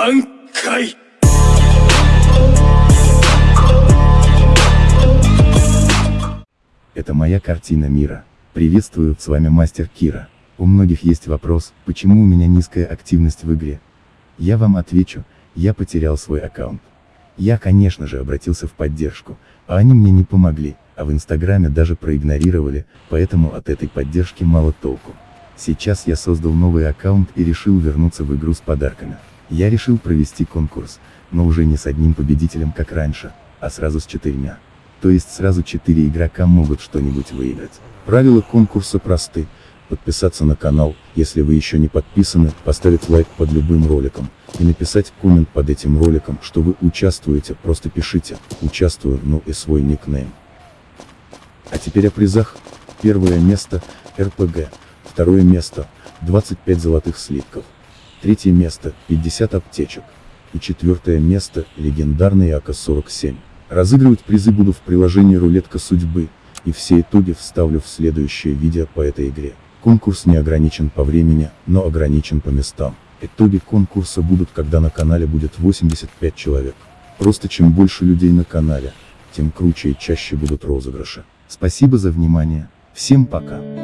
挽回 Это моя картина мира. Приветствую, с вами мастер Кира. У многих есть вопрос, почему у меня низкая активность в игре. Я вам отвечу, я потерял свой аккаунт. Я, конечно же, обратился в поддержку, а они мне не помогли, а в инстаграме даже проигнорировали, поэтому от этой поддержки мало толку. Сейчас я создал новый аккаунт и решил вернуться в игру с подарками. Я решил провести конкурс, но уже не с одним победителем как раньше, а сразу с четырьмя. То есть сразу четыре игрока могут что-нибудь выиграть. Правила конкурса просты. Подписаться на канал, если вы еще не подписаны, поставить лайк под любым роликом, и написать коммент под этим роликом, что вы участвуете, просто пишите, участвую, ну и свой никнейм. А теперь о призах. Первое место, РПГ. Второе место, 25 золотых слитков. Третье место, 50 аптечек. И четвертое место, легендарный АК-47. Разыгрывать призы буду в приложении «Рулетка судьбы», и все итоги вставлю в следующее видео по этой игре. Конкурс не ограничен по времени, но ограничен по местам. Итоги конкурса будут, когда на канале будет 85 человек. Просто чем больше людей на канале, тем круче и чаще будут розыгрыши. Спасибо за внимание. Всем пока.